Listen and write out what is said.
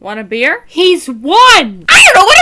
Want a beer? He's won! I don't know what